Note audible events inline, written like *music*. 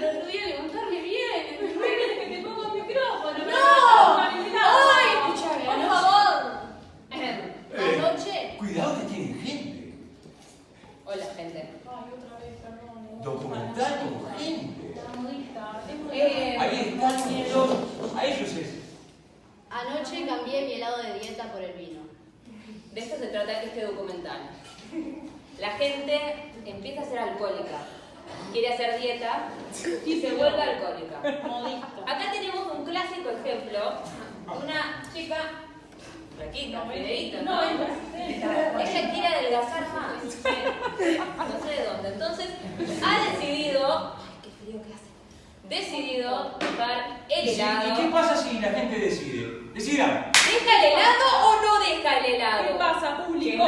el otro día levantarme bien, que te pongo *laughs* el micrófono. ¡No! ¡Ay! Escuchame, por favor. Eh, eh, anoche. Cuidado que tienen gente. Hola, gente. Ay, otra vez, perdón. Eh. Documentar con gente. Ahí están nosotros. A ellos. Anoche cambié mi helado de dieta por el vino. De esto se trata este documental. La gente empieza a ser alcohólica quiere hacer dieta y se vuelve alcohólica. Acá tenemos un clásico ejemplo de una chica flaquita, fideíta, ¿no? Ella quiere adelgazar más. No sé de dónde. Entonces, ha decidido. Ay, qué frío que hace. Decidido dejar el ¿Y, si- helado. y qué pasa si la gente decide? Decidan. ¿Deja el helado o no deja el helado? ¿Qué pasa, público?